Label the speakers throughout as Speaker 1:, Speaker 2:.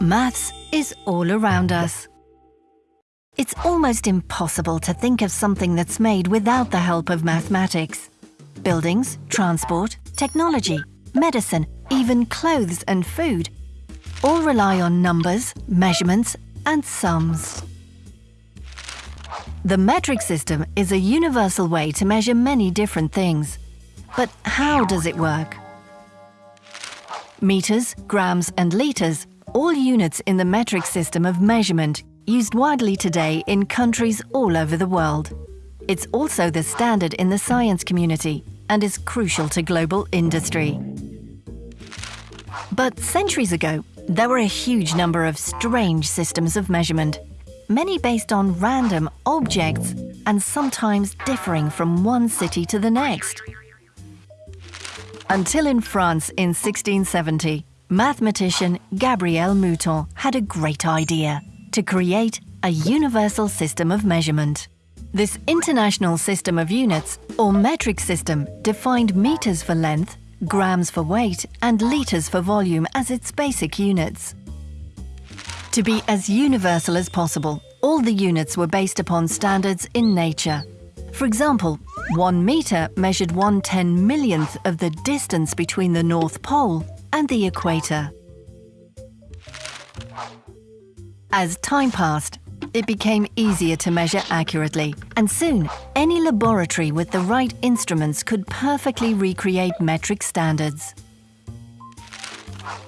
Speaker 1: Maths is all around us. It's almost impossible to think of something that's made without the help of mathematics. Buildings, transport, technology, medicine, even clothes and food all rely on numbers, measurements and sums. The metric system is a universal way to measure many different things. But how does it work? Meters, grams and litres all units in the metric system of measurement used widely today in countries all over the world. It's also the standard in the science community and is crucial to global industry. But centuries ago, there were a huge number of strange systems of measurement, many based on random objects and sometimes differing from one city to the next. Until in France in 1670, mathematician Gabriel Mouton had a great idea to create a universal system of measurement. This international system of units, or metric system, defined meters for length, grams for weight and litres for volume as its basic units. To be as universal as possible, all the units were based upon standards in nature. For example, one metre measured one ten millionth of the distance between the North Pole and the equator. As time passed, it became easier to measure accurately, and soon any laboratory with the right instruments could perfectly recreate metric standards.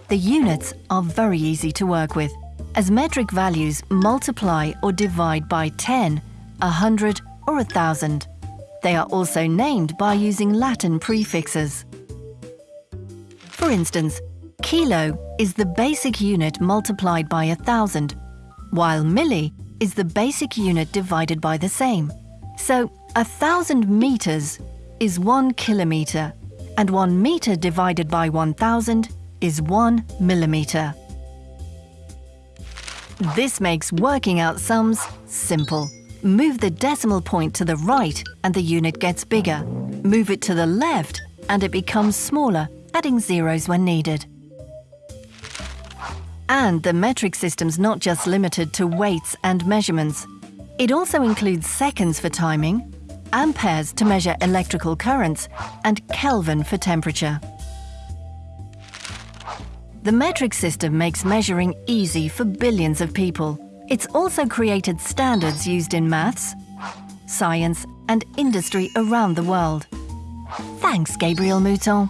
Speaker 1: The units are very easy to work with, as metric values multiply or divide by 10, 100 or 1000. They are also named by using Latin prefixes. For instance, kilo is the basic unit multiplied by a thousand, while milli is the basic unit divided by the same. So a thousand meters is one kilometer, and one meter divided by 1000 is one millimeter. This makes working out sums simple. Move the decimal point to the right and the unit gets bigger. Move it to the left and it becomes smaller adding zeros when needed. And the metric system's not just limited to weights and measurements. It also includes seconds for timing, amperes to measure electrical currents, and Kelvin for temperature. The metric system makes measuring easy for billions of people. It's also created standards used in maths, science and industry around the world. Thanks, Gabriel Mouton.